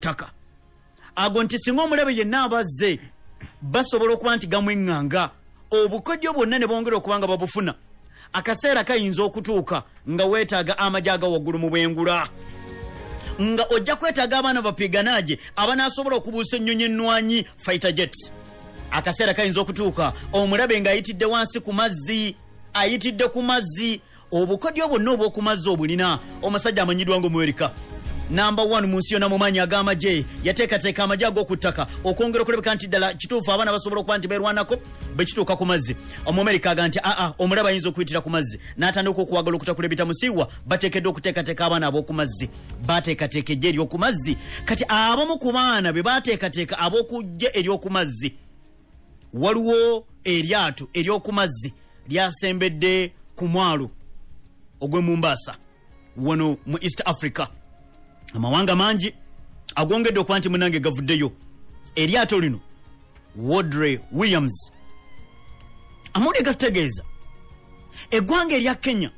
ttaka. Ago nti singa omulabe yenna abazze basobola okuba nti gamweŋŋanga obukodyo bwonna ne bongera okuba nga babufuna. Akaseera kayinza okutuuka nga weetaaga amagye aga waggulu mu bwengula. Nga ojja kwetaaga abaana bapiganage abanaasobola okubuusa ennyonyi ennwanyi fighter jets akaseera kayinza okutuuka omulabe ng'ayitidde wansi ku mazzi ayitidde ku mazzi. Obukodyo bwonna obw'oku mazzi obulina omusajja amanyiddwa ngaomuwerika namba 1 mu nsi yonna mu maanyi ag'amagye yateekateeka amagye ag'oku ttaka. Okwongera okulabika nti ddala kituufu abaana basobola okuba nti beerwanako bwe kituuka ku mazzi. Omuamerika aga nti aa omulaba ayinza okuyitira ku mazzi. N'atandika okuwagala okutakula ebitamusiiwa bateekeddwa okuteekateeka abaana ab'oku mazzi. Bateekateeka ejja ery'oku mazzi. Kati abamu ku baana be bateekateeka ab'okujja ery'oku mazzi. Waliwo eryato ery'oku mazzi lyasembedde ku mwalo ogw'e mumbaasa wano mu east africa amawanga mangi agongedde okuba nti munange gavuddeyo. Eryato lino wodre williams amawulire gatutegeeza. Eggwanga erya kenya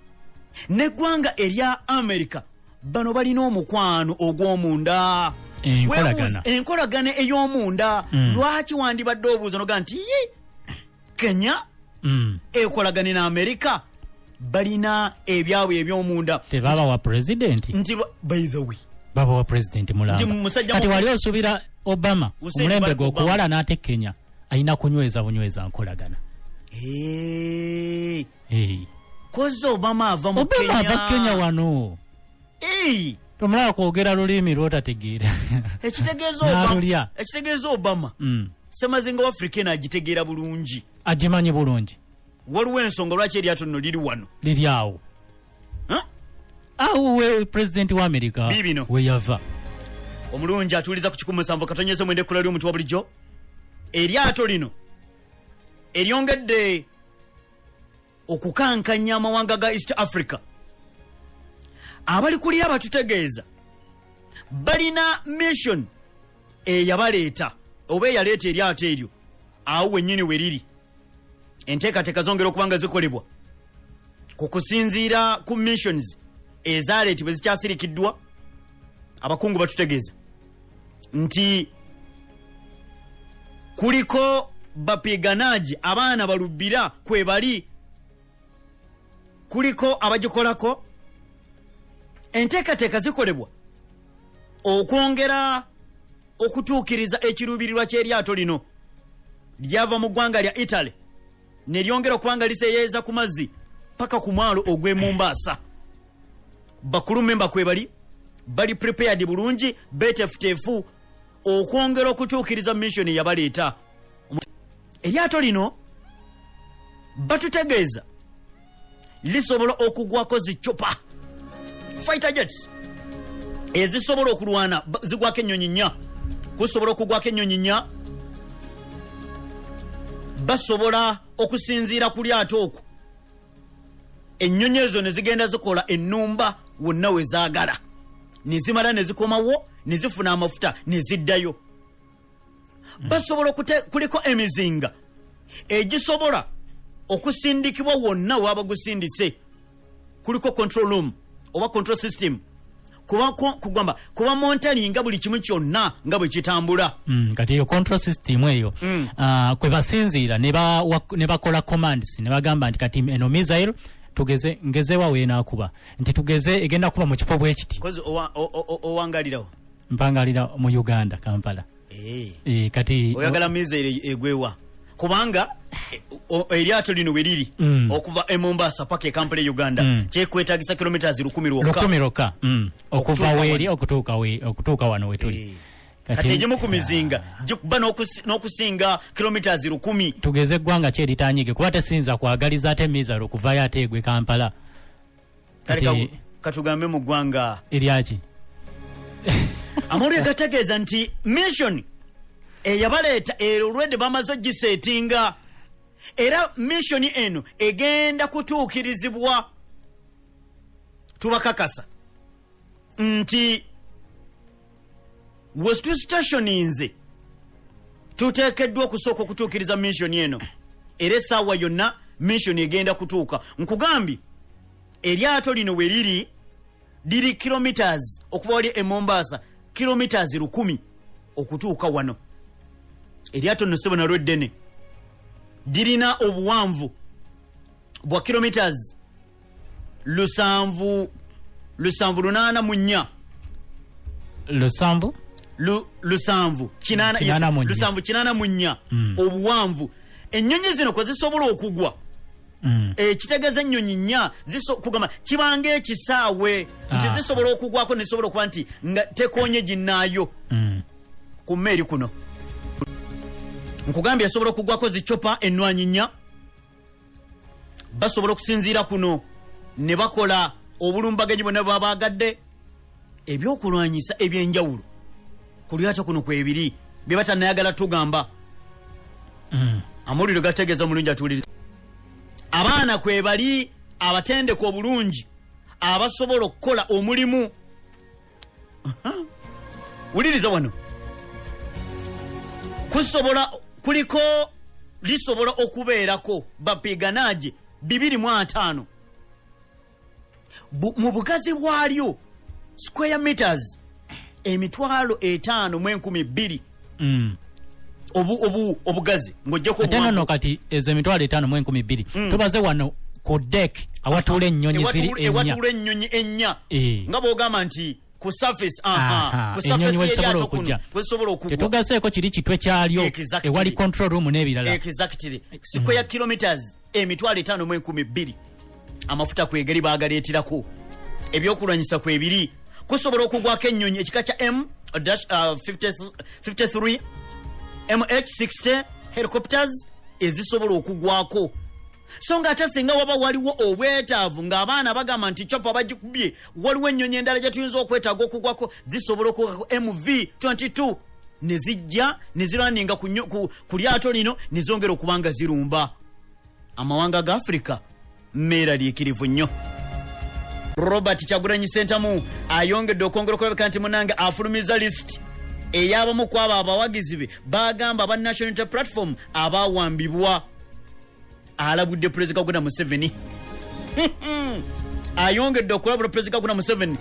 neggwanga erya america bano balina omukwano ogw'omunda. Enkolagana. Ey'omunda. Lwaki wandibadde obuuza noga nti "Yi, kenya Mm. ekolagane ne america balina ebyabwe eby'omunda? Tebabawa pulezidenti nti by the way babawa pulezidenti mulamba. Nti musajja kati mu- wali osuubira obama omulembe gwe okuwala n'ate kenya alina kunyweza bunyweza nkolagana. Kozi obama ava mu obama ava kenya wano. Tomulaba kwogera lulimi lwotategeera. Ekitegeeza. Obama- Mm. semazinga wafrika eno agitegeera bulungi. Agimanyi bulungi. Waliwo ensonga lwaki eryato nno liri wano? Liri awo? Awo we pulezidenti wa amerika. Biibino. weyava omulungi atuuliza ku 17 katonyeze mwende ekkula ly'omuntu wa bulijjo? Eryato lino eryongedde okukankanya amawanga ga east africa. Abalikulira batutegeeza. Balina mission eyabaleeta oba eyaleeta eryato eryo. Awo wennyini we riri enteekateeka zongera okuba nga zikolebwa. Ku kusinziira ku missions ezaleetibwe zikyasirikiddwa abakungu batutegeeza nti kuliko bapiganaji abaana balubbira kwe bali kuliko abagikolako enteekateeka zikolebwa okwongera okutuukiriza ekiruubirirwa ky'eryato lino lyava mu ggwanga lya italy ne lyongera okuba nga liseeyeeza ku mazzi paka ku mwalo ogw'e mumbaasa bakulu memba kwe bali bali prepared bulungi betefutefu okwongera okutuukiriza mission yabaleeta. Eryato lino batutegeeza lisobola okugwako zicupa fighter jets ezisobola okulwana zigwako ennyonyi nnya. Kusobola okugwako ennyonyi nnya basobola okusinziira ku lyato okwo. Ennyonyi ezo ne zigenda zikola ennumba wonna we zaagala. Ne zimala ne zikomawo ne zifuna amafuta ne ziddayo basobola kuliko emizinga egisobola okusindikibwa wonna waba gusindise kuliko control room oba control system. Kugamba kuba montalinga buli kimu kyonna nga bwe kitambula. Mm, kati eyo control system eyo Mm. ah, kwe basinziira ne bakola commands ne bagamba nti kati eno missile tugeze ngezewa weenakuba nti tugeze egenda kuba mu kifo bwe kiti owangalirawo mpangalira mu uganda kampala Eh. e, kati oyagala mizeire egwewa kubanga e- eryato lino we riri Mm. okuva e mombasa paka e kampala e uganda Mm. kyekwetagisa kilomitas lukumi lwokka mm, okuva weeri wano. okutuuka we- okutuuka wano Eh. wetuli kati egimu ku mizinga gikuba n'okusi- n'okusinga kilomitas lukumi tugeze eggwanga ki eritanyige kuba tesinza kwagaliza ate mizalo okuvayo ate egwe kampala. Kati- katugambe mu ggwanga. Eryaki amawulire gategeeza nti mission eyabaleeta ero olwedde bamaze ogiseetinga era mission eno egenda kutuukirizibwa. Tubakakasa. Nti we tusitationinze tuteekeddwa okusooka okutuukiriza mission eno. Era essaawa yonna mission egenda kutuuka. Nkugambye eryato lino we liri liri kilometers okuva wali e mombasa kilometers lukumi okutuuka wano. Eryato nno sebo nalwo eddene. Lirina obuwanvu bwa kilometers lusanvu lusanvu lunaana mu nnya. Lusanvu? Lu- lusanvu lusanvu kinaana mu nnya obuwanvu. Ennyonyi zino kwe zisobola okugwa. Mm. ekitegeeza ennyonyi nnya kugamba kibanga ekisaawe nti Ah. zisobola okugwako nezisobola okuba nti nga tekonye ginnaayo. Mm. ku mmeeri kuno. Nkugambye esobola okugwako zicopa ennwanyi nnya. Basobola okusinziira kuno ne bakola obulumbaganyi bwonna bwe baba bagadde ebyokulwanyisa ebyenjawulo ku lyato kuno kwebiri bye batanayagala tugamba. Mm. amawulire gategeeza omulungi atuwuliriza. Abaana kwe bali abatendeka obulungi abasobola okukola omulimu. Wuliriza wano? Kusobola kuliko lisobola okubeerako bapiganaje 25 Bu- mu bugazi bwalyo square meters emitwalo etaano mu enkumi bbiri. Mm. obu, obu, obugazi ng'ojjako ate nono obuwanvu. kati ezo emitwalo etaano mu enkumi bbiri. Tubaze wano ku dek awatuula ennyonyi ziri Ewatuula- ennyonyi ennya. Eh. nga bwogamba nti ku surface Aha, ku surface y'eryato kuno okujja. wezisobola okugwa. Tetugaseeko kiri kitwe kyalyo Exactly. ewali control room n'ebirala. Exactly. Square kilometers emitwalo etaano mu enkumi bbiri. Amafuta kwegeri bagaleeterako ebyokulwanyisa kwebiri kusobola okugwako ennyonyi ekika kya m dash, uh, 50 53 mh60 helicopters ezisobola okugwako. So nga ate singa waba waliwo obwetaavu ng'abaana bagamba nti copa bagikubye waliwo ennyonyi endala gye tuyinza okwetaaga okugwako zisobola okugwako mv 22 ne zijja ne zirwaninga ku, lyato lino ne zongera okuba nga zirumba. Amawanga ga afirika mmeeraliikirivu nnyo robert kyagulanyi sentamu ayongedde okwongera okulabika nti munange afulumiza lisiti ey'abamu ku abo abawagizi be bagamba aba national unity platform abawambibwa alabudde pulezida guna museveni. Ayongedde okulabula pulezida guna museveni.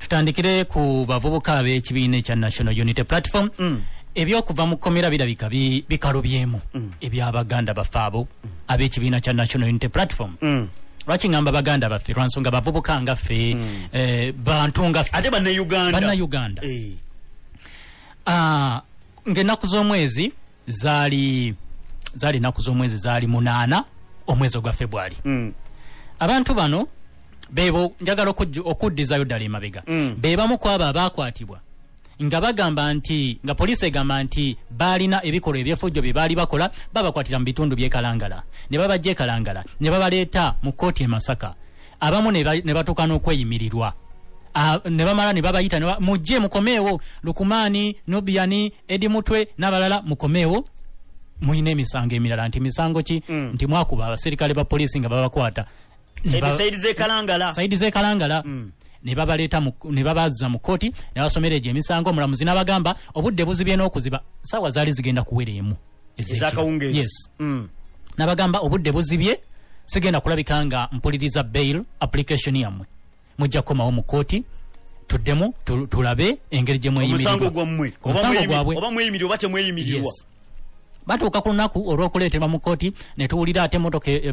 Tutandikire ku bavubuka ab'ekibiina ekya national unity platform. Ebyokuva mu kkomera birabika bi- bikalubyemu ebyabaganda baffe abo ab'ekibiina kya national unity platform lwaki ngamba baganda baffe? Lwansonga bavubuka nga ffe eh, bantu nga ffe. Ate bannayuganda. Eh, Ah, ng'ennaku z'omwezi zaali zaali ennaku z'omwezi zaali munaana omwezi ogwa february. Mm, abantu bano bebo njagala okuddizayo ddala emabega. Mm. be bamu ku abo abaakwatibwa nga bagamba nti nga poliisi egamba nti baalina ebikolwa ebyefujjo bye baali bakola babakwatira mu bitundu by'ekalangala ne babajja ekalangala ne babaleeta mu kkooti e masaka. Abamu ne ba- ne batuuka n'okweyimirirwa. Ne bamala ne babayita mujje mukomeewo lukumaani nobiyani edi mutwe n'abalala mukomeewo. Mulina emisango emirala nti misango ki? Mm. nti mwakuba abaserikale ba poliisi nga babakwata. Saidi z'ekalangala saidi z'ekalangala. Ne babaleeta mu- ne babazza mu kkooti ne basomera egyo emisango omulamuzi n'abagamba obudde buzibye n'okuziba. Saawa zaali zigenda kuwera emu ezakawungeezi yes. Mm. n'abagamba obudde buzibye sigenda kulabika nga mpuliriza bail application yammwe. Mujja kukomawo mu kkooti tuddemu tu- tulabe engeri gye omusango mweyimirirwa gwammwe. Oba mweyimirirwa oba temweyimirirwa batuuka ku lunaku olw'okuleeterwa mu kkooti ne tuwulira ate emotoka e-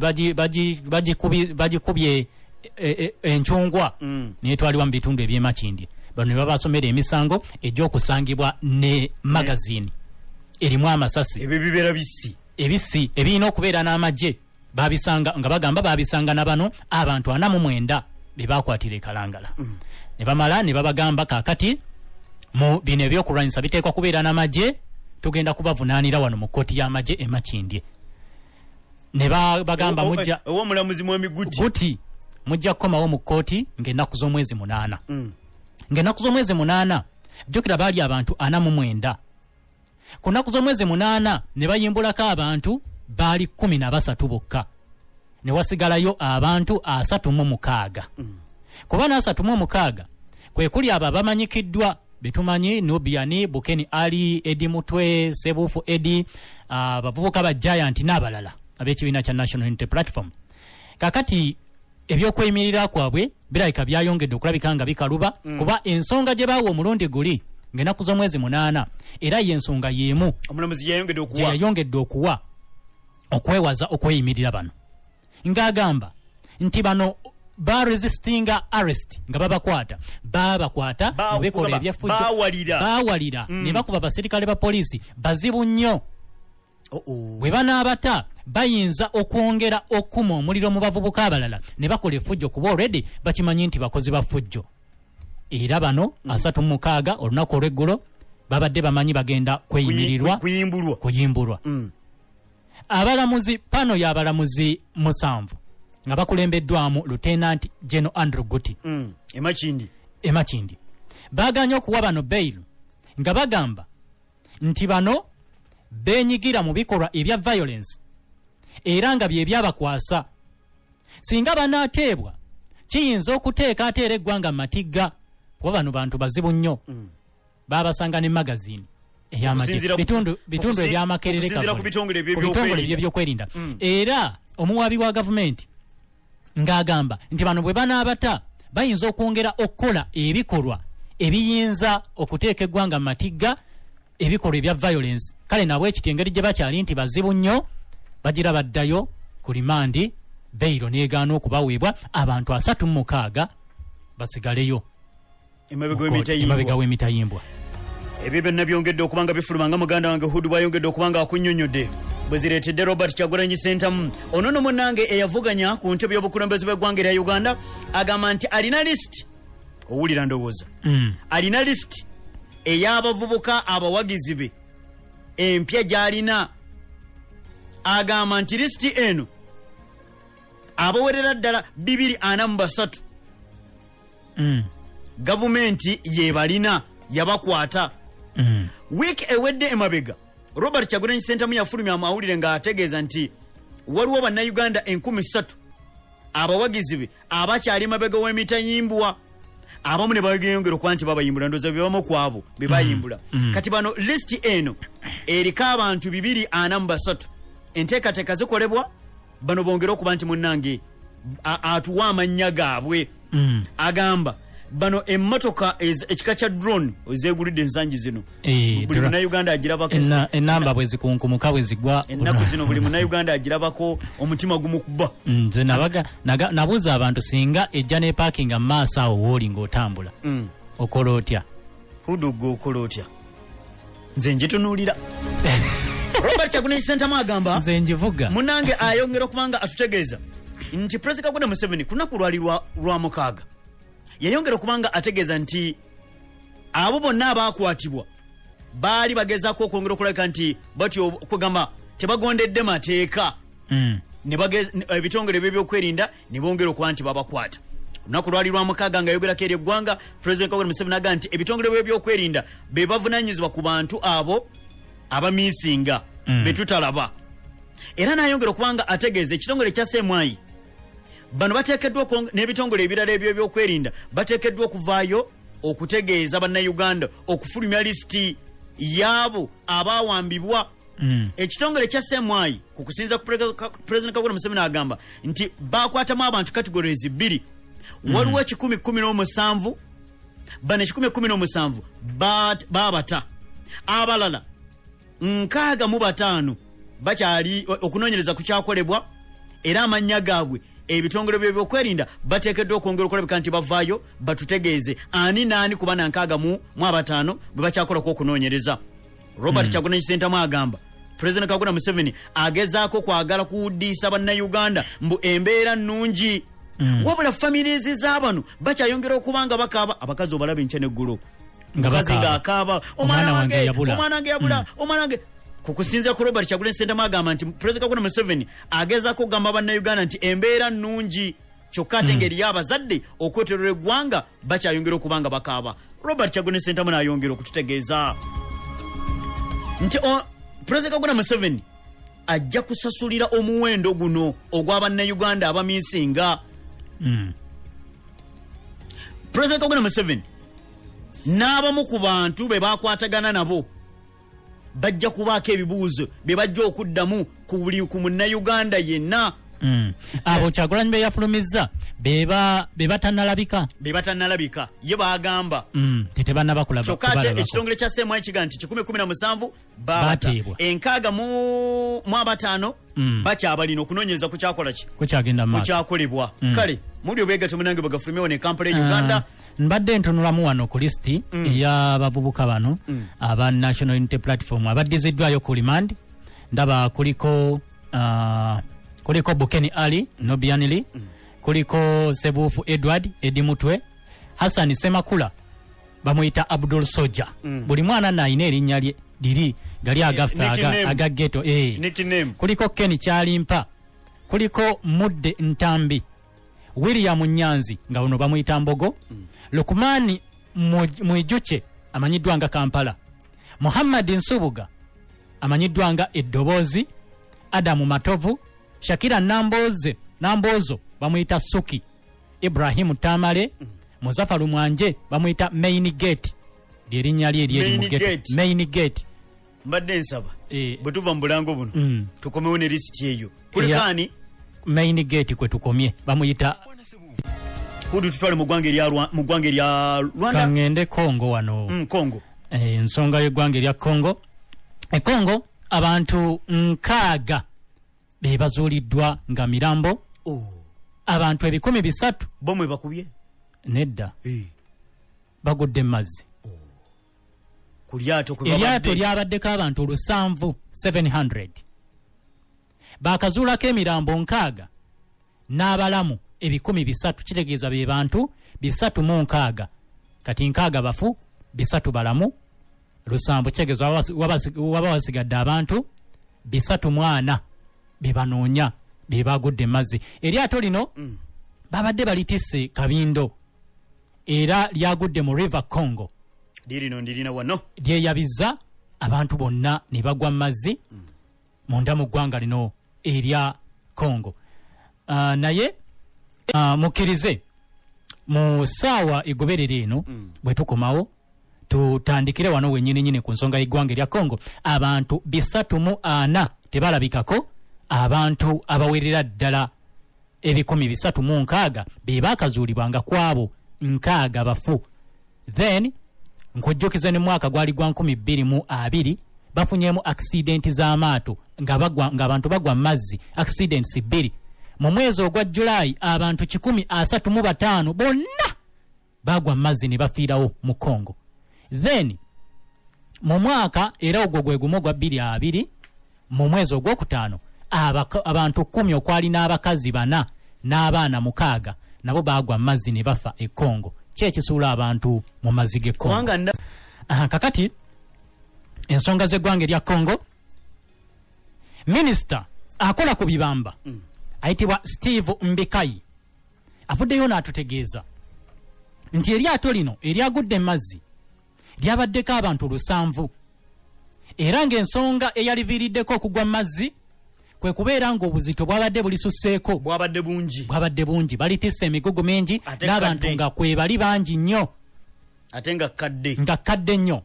bagikubye e- e- encungwa Mm. netwalibwa mu bitundu ebyemakindi bano ne babasomera emisango egy'okusangibwa ne magazini erimu amasasi. Ebyo bibeera bisi ebisi ebirina okubeera n'amagye. Babisanga nga bagamba babisanga na bano abantu ana mu mwenda be bakwatira ekalangala ne bamala ne babagamba kakati mu bino ebyokulwanyisa biteekwa kubeera n'amagye tugenda kubavunaanira wano mu kkooti y'amagye emakindye ne ba- bagamba mujja owa omulamuzi mwemiguti guti mujja kukomawo mu kkooti ng'ennaku z'omwezi munaana. Mm. ng'ennaku z'omwezi munaana jjukira baali abantu ana mu mwenda. Ku nnaku z'omwezi munaana ne bayimbulako abantu baali kumi na basatu bokka. Ne wasigalayo abantu asatu mu mukaaga. Kuba n'asatu mu mukaaga kwe kuli abo abamanyikiddwa betumanyi nubiani bukeni ali edi mutwe sebuufu edi abavubuka ba giant n'abalala ab'ekibiina kya national unity platform. Kakati ebyokweyimirirwa kwabwe birabika byayongedde okulabika nga bikaluba kuba ensonga gye baawa omulundi guli ng'ennaku z'omwezi munaana era y'ensonga y'emu. Omulamuzi yayongedde okuwa. Okwewaza okweyimirira bano. Ng'agamba nti bano baresistinga arrest nga babakwata babakwata Ba- mu bikolwa kugamba, ebyeffujjo baawalira. baawalira ne bakuba basirikale ba poliisi bazibu nnyo. Bwe banaabata bayinza okwongera okuma omuliro mu bavubuka abalala ne bakola effujjo kuba olredi bakimanyi nti bakozi ba ffujjo. Era bano asatu mu mukaaga olunaku olw'eggulo babadde bamanyi bagenda kweyimirirwa kuyimbulwa. Mm. abalamuzi pano y'abalamuzi musanvu nga bakulembeddwamu lieutenant general andrew guti. Mm. emakindi. Baaganye okuwa bano bail nga bagamba nti bano beenyigira mu bikolwa ebya violence era nga bye byabakwasa. Singa banaateebwa kiyinza okuteeka ate era eggwanga matigga kuba bano bantu bazibu nnyo. Baabasanga ne magazini bitundu ebyamakerere ku bitongole. ebyo Ku bitongole ebyokwerinda. ebyo ebyokwerinda era omuwaabi wa gavumenti ng'agamba nti bano bwe banaabata bayinza okwongera okukola ebikolwa ebiyinza okuteeka eggwanga mu matigga ebikolwa ebya violence. Kale nabwe ekiti engeri gye bakyali nti bazibu nnyo bagira baddayo ku limandi beiro neegaana okubaweebwa abantu asatu mu mukaaga basigaleyo. Emabega w'emitayimbwa ebyo byonna byongedde okubanga bifuluma nga muganda wange hudu bwayongedde okubanga akunnyonnyodde bwe zireetedde robert kyagulanyi sentamu ono no munnange eyavuganya ku ntebe y'obukulembeze bw'eggwanga erya uganda agamba nti alina lisiti owulira ndowooza. Mm. alina lisiti ey'abavubuka abawagizi be. Empya gy'alina. Agamba nti lisiti eno abawerera ddala 243 Mm. gavumenti yebalina yabakwata. Mm. wiiki ewedde emabega robert kyagulanyi sentamu yafulumya amawulire ng'ategeeza nti waliwo bannayuganda 13 abawagizi be abakyali mabega w'emitayimbwa abamu ne bageyongera okuba nti babayimbula ndooza bebamu ku abo be bayimbula. Kati bano lisiti eno eriko abantu 243 enteekateeka zikolebwa bano bongere okuba nti munnange a- atuwa amannya gaabwe. Mm. agamba bano emmotoka ekika kya drone ezegulidde ensangi zino. Eh, buli munnayuganda agirabako enamba bwe zikunkumuka bwe zigwa. Ennaku zino buli munnayuganda agirabako omutima gumukuba Mm, nze nabuuza abantu singa ejja nepakinga mu maaso awo wooli ng'otambula Mm. okola otya? Hudu gwe okola otya? Nze njitunuulira robert kyagulanyi sentamu agamba nze njivuga munange ayongera okubanga atutegeeza. Nti pulezida kagweda museveni ku lunaku lwali lwa- lwa mukaaga yayongera okubanga ategeeza nti abo bonna abakwatibwa baali bagezaako okwongera okulabika nti batyo kugamba tebagondedde mateeka Mm. ebitongole ebyokwerinda ne bongera okuba nti babakwata lunaku lwali lwa mukaaga nga ayogerako eri eggwanga pulezidenti kagwera museveni agamba nti ebitongole bye byokwelinda be bavunanyizibwa ku bantu abo abamiisinga Mm. be tutalaba era n'ayongera okubanga ategeeza ekitongole kya semwayi bano bateekeddwa n'ebitongole ebirala ebyo ebyokwerinda bateekeddwa okuvaayo okutegeeza bannayuganda okufulumya lisiti y'abo abaawambibwa. Mm. ekitongole kya semwayi ku kusinza ku pulezidenti kagwera museveni agamba nti bakwatamu abantu categories bbiri. Waliwo ekikumi kumi n'omusanvu bano ekikumi ekumi n'omusanvu baabata. Abalala nkaaga mu bataano bakyali okunoonyereza kukyakolebwa era amannya gaabwe ebitongole byebyokwerinda bateekeddwa okwongera okulabika nti bavaayo batutegeeze ani naani kuba na nkaaga mu abataano bwe bakyakolako okunoonyereza robert mm. kyagulanyi sentamu agamba pulezidenti kaguna museveni agezaako kwagala kuwuddiisa bannayuganda mbu embeera nnungi mm. wabula famirizi z'abano bakyayongera okuba nga bakaaba abakazi obalaba enkya neggulu Nga mukazi ng'akaaba Omwana wange wange yabula." omwana wange wange ku robert kyagulanyi sentamu agamba nti pulezidenti kaguna museveni agezaako okugamba bannayuganda nti embeera nnungi. Kyokka ate ngeri y'abazadde okweterera eggwanga bakyayongera okuba nga bakaaba. Robert kyagulanyi sentamu n'ayongera okututegeeza. Nti pulezidenti kaguna museveni ajja kusasulira omuwendo guno ogw'abannayuganda abamiisinga Mm. pulezidenti kaguna museveni n'abamu ku bantu be bakwatagana nabo bajja kubaako ebibuuzo bye bajja okuddamu ku buli ku munnayuganda yenna. Mm. abo kyagulanyi be yafulumizza beba bebatanalabika be batannalabika? Ye bagamba mm, tetebannaba kulaba kyokka ate ekitongole kya semayi kiga nti 117 babata Bateebwa. enkaaga mu abataano Mm. bakyabalina okunoonyereza ku kyakola ki? Kukyagenda kukyakolebwa kale muli obwegatyo munange bwegafulumewo ne kampala e Ah, uganda mbadde ntunulamu wano ku lisiti ey'abavubuka bano aba national unity platform. Abaddiziddwayo ku remand ndaba kuliko ah, kuliko bukeni ali nobianili kuliko sebuufu edward edi mutwe. Hassan semakula bamuyita abdul soja. Buli mwana naayina erinnya lye liri gali agaffe aga- nickname. aga geto eh. nickname kuliko ken kyalimpa. Kuliko mudde ntambi. William nyanzi nga buno bamuyita mbogo lukumaani mwijuke amanyiddwa nga kampala muhammad nsubuga amanyiddwa nga eddoboozi adamu matovu shakira namboze nambozo bamuyita suki ibrahimu tamale muzafaru mwanje bamuyita main gate lyerinnya lye eryeri Main gate. Mbadde nsaba Eh. bwe tuva mu bulango buno Mm. tukomewo ne lisiti eyo kulikaani main gate kwe tukomye bamuyita kudu tutwale mu ggwanga erya Rwa- mu ggwanga erya rwanda? Kaŋŋende kongo wano. Mm, congo. Eh, ensonga y'eggwanga erya kongo ekongo abantu nkaaga be bazuuliddwa nga mirambo. Oh, abantu ebikumi bisatu bo mwe bakubye? nedda Eh, bagudde mu mazzi ku lyato kwe eryato lyabaddeko abantu lusanvu 700 bakazuulako emirambo nkaaga n'abalamu ebikumi bisatu kitegeeza be bantu bisatu mu nkaaga. Kati nkaaga bafu bisatu balamu lusanvu kitegeeza waba wasi- waba wasi- waba wasigadde abantu bisatu mu ana be banoonya be bagudde mu mazzi. Eryato lino babadde balitisse kabindo era lyagudde mu river congo. Lirino ndirina wano. Lyeyabiza abantu bonna ne bagwa mu mazzi munda mu ggwanga lino erya congo. Ah, naye mukkirize. Mu ssaawa egoberera eno bwe tukomawo tutandikire wano wenyininyini ku nsonga y'eggwanga erya congo. Abantu bisatu mu ana tebalabikako abantu abawerera ddala ebikumi bisatu mu nkaaga be baakazuulibwanga ku abo nkaaga bafu. Then nkujjukiza ne mwaka gwali gwa 2022 bafunyemu akisidenti z'amaato ng'abantu bagwa mu mazzi accidents bbiri mu mwezi ogwa julayi abantu 135 bonna bagwa mu mazzi ne bafiirawo mu congo. Then mu mwaka era ogwo gwe gumu ogwa 22 mu mwezi ogwokutaano abantu kumi okwali n'abakazi bana n'abaana mukaaga nabo bagwa mu mazzi ne bafa e congo. Ki ekisuula abantu mu mazzi g'e congo. Kakati ensonga z'eggwanga erya congo minisita akola ku bibamba ayitibwa steve mbikayi avuddeyo n'atutegeeza. Nti eryato lino eryagudde mu mazzi lyabaddeko abantu lusanvu. Era ng'ensonga eyaliviiriddeko okugwa mu mazzi kwe kubeera ng'obuzito bwabadde bulisusseeko. Bwabadde bungi. Bwabadde bungi. Balitisse emigugu mingi n'abantu nga kwe bali bangi nnyo. Ate nga kadde. Nga kadde nnyo.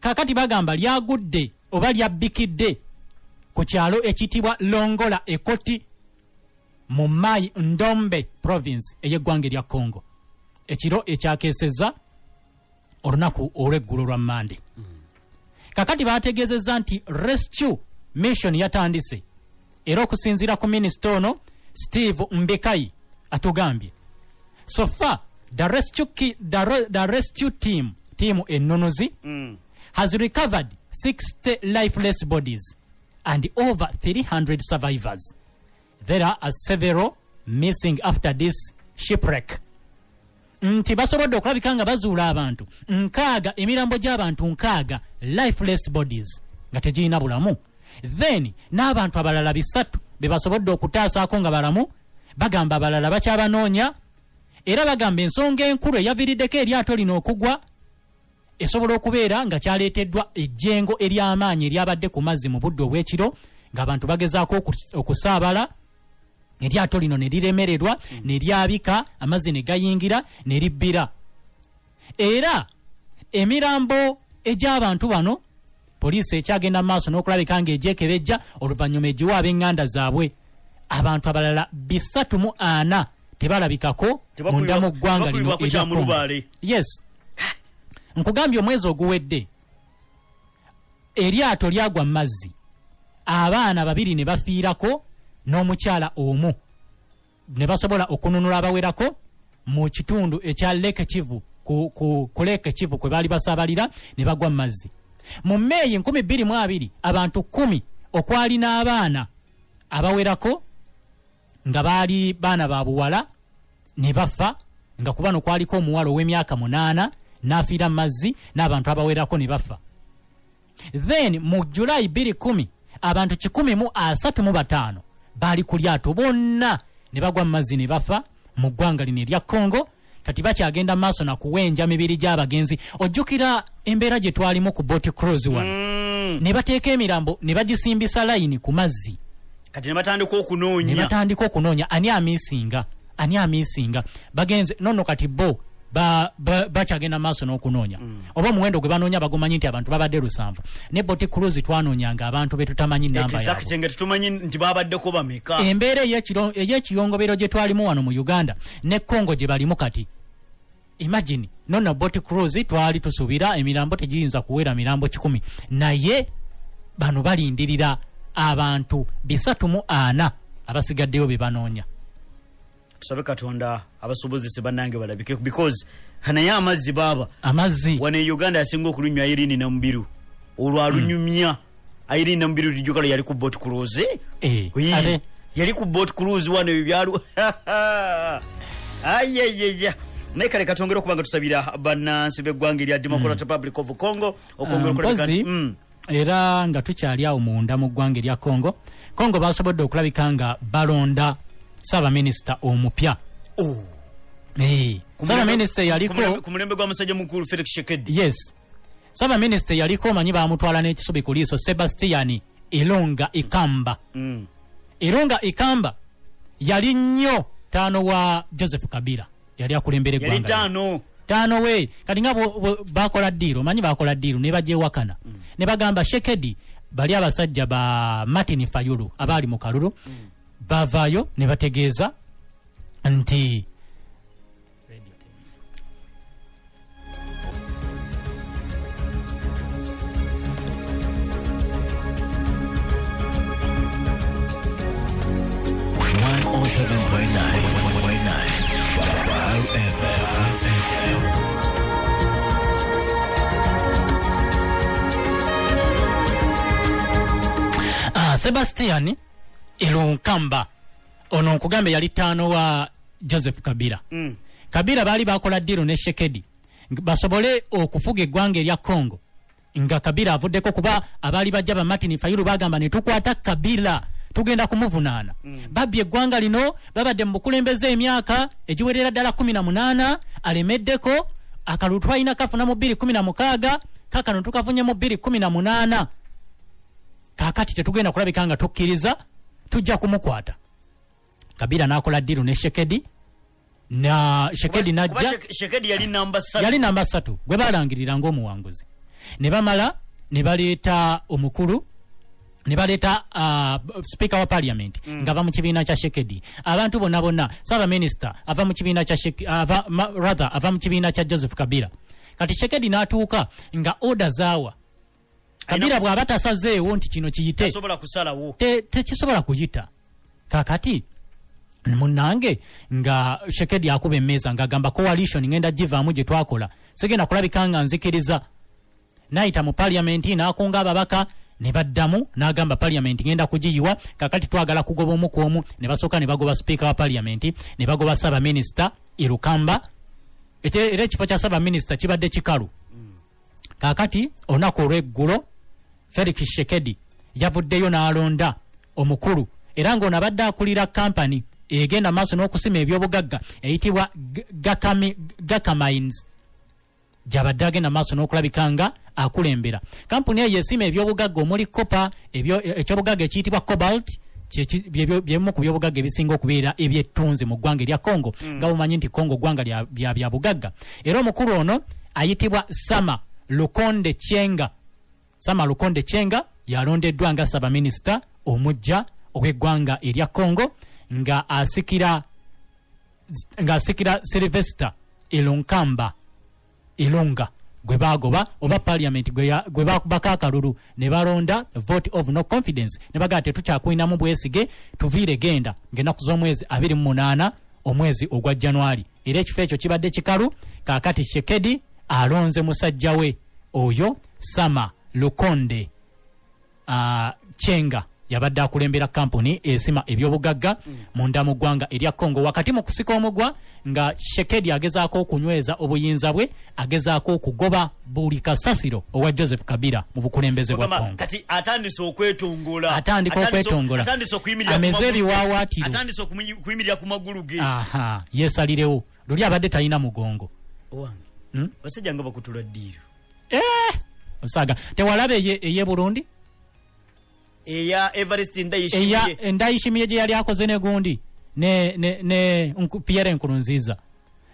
Kakati bagamba lyagudde oba lyabbikidde ku kyalo ekiyitibwa longola ekoti mu mai ndombe province ey'eggwanga erya congo ekiro ekyakeesezza olunaku olw'eggulo lwa mande kakati bategeezezza nti rescue mission yatandise era okusinziira ku minisita ono steve mbekayi atugambye so far the rescue, the, the rescue team tiimu ennonozi Mm. has recovered 60 lifeless bodies and over 300 survivors. There are several missing after this shipwreck. nti basobodde okulabika nga bazuula abantu nkaaga emirambo gy'abantu nkaaga lifeless bodies nga tegirina bulamu then n'abantu abalala bisatu be basobodde okutaasaako nga balamu bagamba abalala bakyabanoonya era bagamba ensonga enkulu eyaviiriddeko eryato lino okugwa esobola okubeera nga kyaleeteddwa ejjengo ery'amaanyi eryabadde ku mazzi mu budde obw'ekiro ng'abantu bagezaako okus- okusaabala eryato lino ne liremererwa ne lyabika amazzi ne gayingira ne libbira. Era emirambo egy'abantu bano poliisi ekyagenda mu maaso n'okulabika ng'egyekebejja oluvannyuma egiwa ab'eŋŋanda zaabwe. Abantu abalala bisatu mu ana tebalabikako Tebakubibwa- munda mu ggwanga lino mu yes. Nkugambye omwezi oguwedde eryato lyagwa mu mazzi. Abaana babiri ne bafiirako n'omukyala omu. Ne basobola okununula abawerako mu kitundu ekya leke kivu ku, ku, ku leke kivu kwe baali basaabalira ne bagwa mu mazzi. Mu meeyi 22 abantu kumi okwali n'abaana abawerako nga baali baana ba buwala ne bafa nga ku bano kwaliko omuwala ow'emyaka munaana n'afiira mu mazzi n'abantu abawerako ne bafa. Then mu julayi 2 abantu 135 baali ku lyato. Bonna ne bagwa mu mazzi ne bafa mu ggwanga lino erya congo. Kati bakyagenda maaso nakuwenja mibiri gy'abagenzi. Ojjukira embeera gye twalimu ku bot cruise wano. Mm. ne bateeka emirambo ne bagisimbisa layini ku mazzi. Kati ne batandika ne okunoonya batandika okunoonya. Ani amiisinga ani amiisinga bagenze nono kati bo bakyagenda maaso n'okunoonya. Oba omuwendo gwe banoonya bagumanyi nti abantu babadde lusanvu. Ne boti cruise twanoonyanga abantu betutamanyi namba yaabwe. Tetumanyi nti babaddeko bameka? Embeera ey'ekiyongobero gye twalimu wano mu uganda ne congo gye balimu kati. Imagine nono bot cruise twali tusuubira emirambo tegiyinza kuwera mirambo kikumi. Naye bano balindirira abantu bisatu mu ana abasigaddeyo be banoonya tusabe katonda abasobozese bannange balabike because naye amazzi baaba. Amazzi? Wano e uganda yasinga okulunywa irini namubiru olwo alunyumya irini namubiru lijukalo yali ku bot cruise? Eh, yali ku bot cruise wano ebyo byalu ayeyeya naye kale katongere okubanga tusabira bannansi b'eggwanga erya democrat republic of congo okwongera okulabika nti mpozi mm, era nga tukyali awo munda mu ggwanga erya congo. Congo basobodde okulabika nga balonda saabaminisita omupya. Oh. Saabaminisita yaliko ku mulembe- gwa musajja mukulu felix shekedi yes. Saabaminisita yaliko omanyi bamutwala n'ekisubi ku liiso sebastian elonga ikamba. Mm. elonga ikamba yali nnyo taano wa joseph kabila. Yali eggwanga lino. taano. we. Kati nga bakola ddiiro omanyi bakola ddiiro ne bagyewakana ne bagamba shekedi bali abasajja ba martin fayulu abaali mu kalulu bavaayo ne bategeeza nti ah, sebastian elonkamba ono nkugambe yali taano wa joseph kabila. Mm. kabila baali bakola ddiiro ne shekedi basobole okufuga eggwanga erya congo. Nga kabila avuddeko kuba abaali bajja ba martin fayulu bagamba ne tukwata kabila tugenda kumuvunaana. Babbye eggwanga lino babadde mu bukulembeze emyaka egiwerera ddala 18 alemeddeko akalulu twalina kafuna mu 216 kakano tukafunye mu 218 kakati tetugenda kulabika nga tukkiriza tujja kumukwata. Kabila n'akola ddiiro ne shekedi na shekedi najja. yali namba ssatu yali namba ssatu gwe balangirira ng'omuwanguzi. Ne bamala ne baleeta omukulu ne baleeta uh, speaker wa parliament mm. nga ava mu kibiina kya shekedi. Abantu bonna bonna saaba minisita ava mu kibiina kya ava, ma, rather ava mu kibiina kya joseph kabila. Kati shekedi n'atuuka nga oda zaawa Alina- bw'aba tasazeewo nti kino kiyite tekisobola kuyita kakati munange nga shekedi akuba emmeeza ng'agamba coalition ngenda givaamu gye twakola sigenda kulabika nga nzikiriza. Nayita mu paliamenti n'akunga ababaka ne baddamu n'agamba paliamenti ngenda kugiyiwa. Kakati twagala kugoba omu ku omu ne basooka ne bagoba sipiika wa paliamenti ne bagoba saabaminisita irukamba. Ete- era ekifo kya saabaminisita kibadde kikalu. Kakati olunaku olw'eggulo felix shekedi yavuddeyo n'alonda omukulu era ng'ono abadde akulira kampani egenda maaso n'okusima ebyobugagga eyitibwa G- Gakami- gakamines. Gyabadde agenda maaso n'okulabika nga akulembera. Kampuni eyo esima ebyobugagga omuli kopa ebyo- ekyobugagga ekiyitibwa cobalt byebimu ku byobugagga ebisinga okubeera ebyettunzi mu ggwanga erya congo nga bumanyi nti congo ggwanga lya lya bya bugagga. Era omukulu ono ayitibwa sama lukonde cyenga sama lukonde cyenga yalondeddwa nga sabaminisita omujja ow'eggwanga erya congo nga asikira ng'asikira silvester elonkamba elonga. Gwe bagoba oba parliament gwe bakubako akalulu ne balonda vote of no confidence. Ne bagaa tetukyakwinamu bwesige tuviire genda ng'ennaku z'omwezi 28 omwezi ogwa januari era ekifo ekyo kibadde kikalu kaakati shekedi alonze musajja we oyo sama lukonde chenga yabadde akulembera kampuni esima ebyobugagga munda mu ggwanga erya congo. Wakati mu kusika omugwa nga shekedi agezaako okunyweza obuyinza bwe agezaako okugoba buli kasasiro owa joseph kabila mu bukulembeze bwa congo. atandise okwetongola Atandika okwetongola. Ameze okumuyi- okuyimirira ku magulu ge. Aha yesalirewo luli abadde talina mugongo. Hmm? basajja nga bakutula ddiiro osaga tewalaba eye burundi? Eya everest eya ndayishimiye ndayishimiye gye yali akoze ne gundi ne, ne, ne pierre nkurunziza.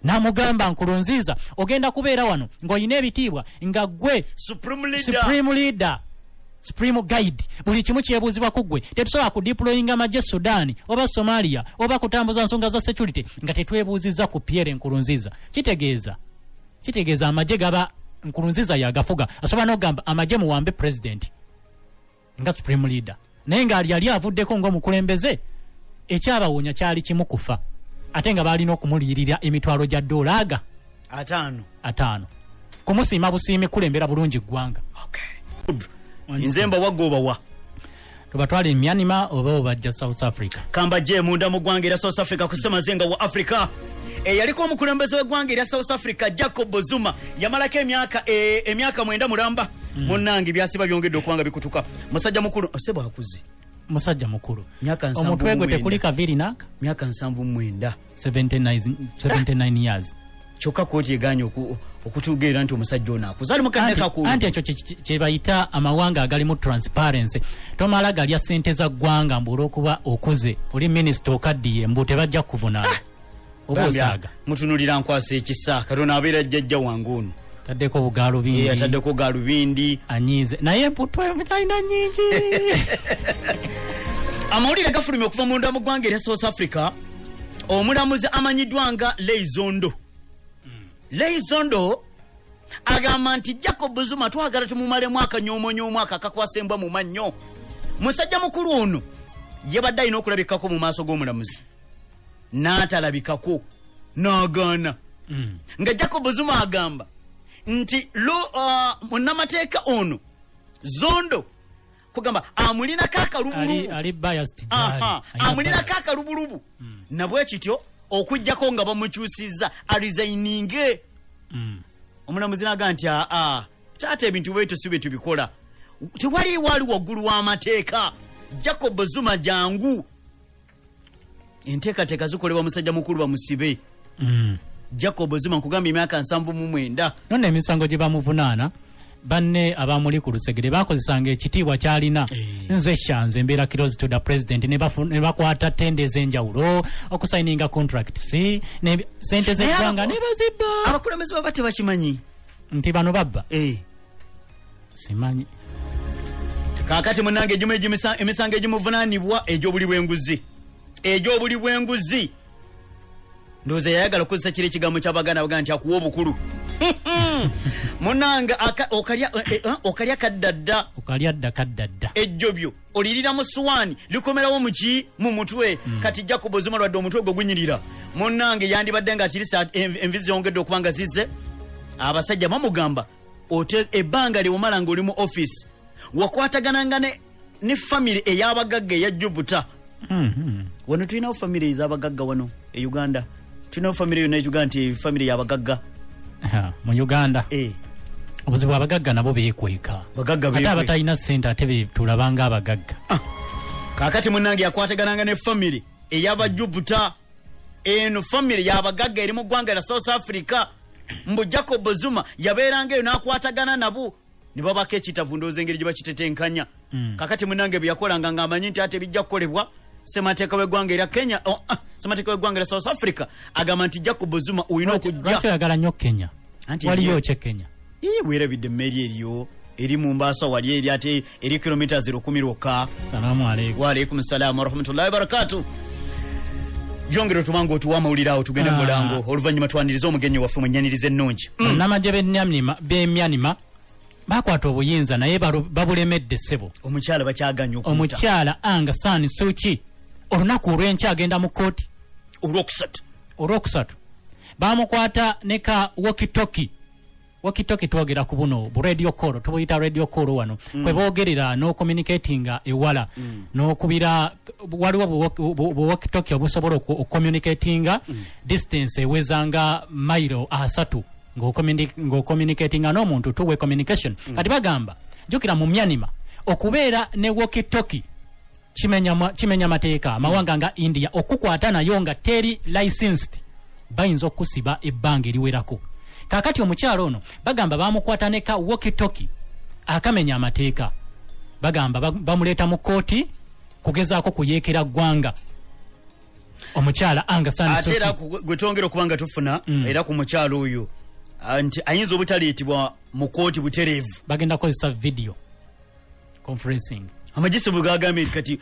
Namugamba nkurunziza ogenda kubeera wano ng'olina ebitiibwa nga gwe supreme leader. Supreme guide. Buli kimu kyebuuzibwa ku gwe tetusobola kudiployinga magye sudaani oba somalia oba kutambuza nsonga za security nga tetwebuuziza ku pierre nkurunziza. Kitegeeza. Kitegeeza amagye gaba nkurunziza yagafuga. Asobola n'okugamba amagye muwambe president. Nga supreme leader. Naye ng'ali yali avuddeko ng'omukulembeze ekyabawunya kyali kimu kufa ate nga baalina okumuliyirira emitwalo gya ddoola aga. Ataano. Ataano. Kumusiima busiimi kulembera bulungi ggwanga. Good. nze mbawaga obawa tubatwale myanima oba obajja south africa? Kamba je munda mu ggwanga erya south africa ku ssemazenga wa africa eyaliko omukulembeze w'eggwanga erya south africa jacob zuma. Yamalako emyaka eh, emyaka mwenda mulamba. Munnange byasiba byongedde okuba nga bikutuka. Musajja mukulu se bwakuze musajja mukulu. Omutwe gwe tekuli kaviri naka? Myaka nsanvu mwenda. 79 79 years. Kyokka kooti eganye oku- okutugeera nti omusajja ono akuze ali mukadde Anti- kakulu anti ekyo kye- kye- kye bayita amawanga agalimu transparency. Tomala galya sente za ggwanga mbu olwokuba okuze oli minisita okaddiye mbu tebajja kuvunaana osaaga mutunulira nkwasa ekisa. Katonda abeera jjajja wange ono. Taddeko bugaalo bingi ataddeko galubindi anyiize. Naye emputwe talina nyingi amawulire gafulumye okuva munda mu ggwanga erya south africa. Omulamuzi amanyiddwa nga leizondo leizondo agamba nti jacob zuma twagala tumumalemu akanyomonyoomu ako akakwasa embwa mu mannyo. Musajja mukulu ono yabadde alina okulabikako mu maaso g'omulamuzi n'atalabikako n'agaana Mm. nga jacob zuma agamba nti uh, munnamateeka ono zondo kugamba amulinako ali, akalubulubu. Nabwe kityo okugjako nga bamukyusiza arisaininge Mm. omulamuzi naga nti aa taata ebintu bwebyo si bwe tubikola. Tewaliwo ali waggulu w'amateeka. Jacob zuma jangu enteekateeka zikolebwa musajja mukulu bamusibe Mm. jacob zuma nkugamba emyaka nsanvu mu mwenda. Nonno emisango gye bamuvunaana banne abamuli ku lusegere bakozesanga ekitiibwa kyalina. Eh. nze shanze embeera kirozi to the president ne bakwata tende ez'enjawulo okusayininga contracts sente z'eggwanga abako- ne bazibba. abakulembeze baba tebakimanyi. Nti bano babba? Eh. simanyi. Kaakati munange emisango egimuvunaanibwa egy'obuli bw'enguzi egy'obuli bw'enguzi. Ndowooza yayagala okukozesa kiri ekigambo kyabaganda bagaa nti akuwa obukulu. Munange okalya eh, eh, okalya kaddadda. Okalya dda kaddadda. Ejjobyo olirira mu suwaani likomerawo muki mu mutwe. Kati jacob zuma lwadde omutwe gwe gunyirira. Munange yandibadde nga kirisa envi ziyongedde okuba nga zizze. Abasajja bamugamba ebbanga lyewomala nga oli mu offisi wakwatagananga ne, famiry ey'abagagga eya jubuta. Wano tulinawo famiry ez'abagagga wano e uganda. Tulinawo famiry yonna etugaa nti famiry y'abagagga. Mu uganda? Eh, obuzibu abagagga nabo beekweka. Bagagga ate abatalina sente ate be tulabanga abagagga kaakati munange yakwatagananga ne famiry ey'abajubuta eno famiry y'abagagga eri mu ggwanga lya south africa. Mbu jacob zuma yabeeranga eyo n'akwatagana nabo. Ne babako ekitavu ndowooza engeri gye bakitetenkanya. Kakati munange bwe yakolanga ng'amanyi nti ate bijja kukolebwa semateeka w'eggwanga erya kenya oh, ah, semateeka w'eggwanga lya south africa agamba nti jacob zuma olina lwaki okujja. oyagala nnyo kenya? Waliyo kye kenya? Weerabidde emmeeri eriyo eri mu mbaasa wali eri ate eri kilomita 1 lwokka. Salaamu waalaikum salamu warahmatullahi wabarakatu yongera otubanga otuwa amawulire awo tugende Ah. mulango. Oluvannyuma twanirize omugenyi waffe mwenyaniriza ennungi. Mm. bannamagye b'Emyanima- bakwata obuyinza naye babulemedde ssebo. Omukyala bakyaganya omukyala anga sani suki olunaku olw'enkya agenda mu kooti olwokusatu. Olwokusatu. Bamukwata ne ka wokitoki wokitoki twogera ku buno bu radio call tubuyita radio call wano. Kwe boogerera n'ocommunicatinga ewala. N'okubira waliwo bu- bu bu wokitoki obusobola ocommunicatinga distance ewezanga mailo asatu. Ng'ocommuni- ng'ocommunicatinga n'omuntu two way communication kati bagamba jjukira mu myanima okubeera ne wokitoki kimenya ma- kimenya mateeka amawanga nga india okukwata nayo nga teri licensed bayinza okusiba ebbanga eriwerako. Kakati omukyalo ono bagamba bamukwata ne ka wokitoki akamenya amateeka. Bagamba ba- bamuleeta mu kooti kugezaako kuyeekera ggwanga. Omukyala anga ate era gwe twongera okuba nga tufuna era ku mukyalo oyo nti ayinza obutaleetebwa mu kooti butereevu. Bagenda kukozesa video conferencing amagisi bwe gagambye nti kati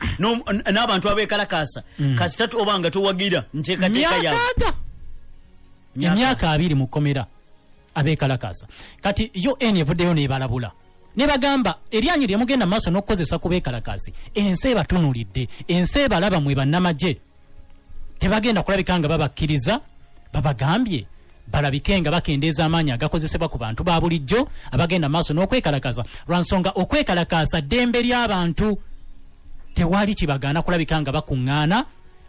n'abantu abeekalakaasa kasitatu oba nga towagira nteekateeka myakaaga emyaka abiri mu kkomera abeekalakaasa. Kati un evuddeyo nebalabula. Nebagamba eryanyi lyemugenda maaso n'okukozesa ku beekalakaasi ensi ebatunulidde ensi ebalaba mwe bannamagye. Tebagenda kulabika nga babakkiriza babagambye balabike nga bakendeeza amaanyi agakozesebwa ku bantu ba bulijjo abagenda maaso n'okwekalakaasa lwansonga okwekalakaasa ddembe ly'abantu tewali kibagaana kulabika nga bakuŋŋaana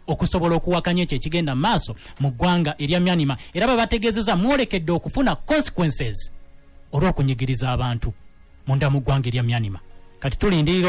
okusobola okuwakanya ekyo ekigenda mu maaso mu ggwanga erya myanima. Era babategeezeza mwolekedde okufuna consequences olw'okunyigiriza abantu munda mu ggwanga erya myanima. Kati tulindirira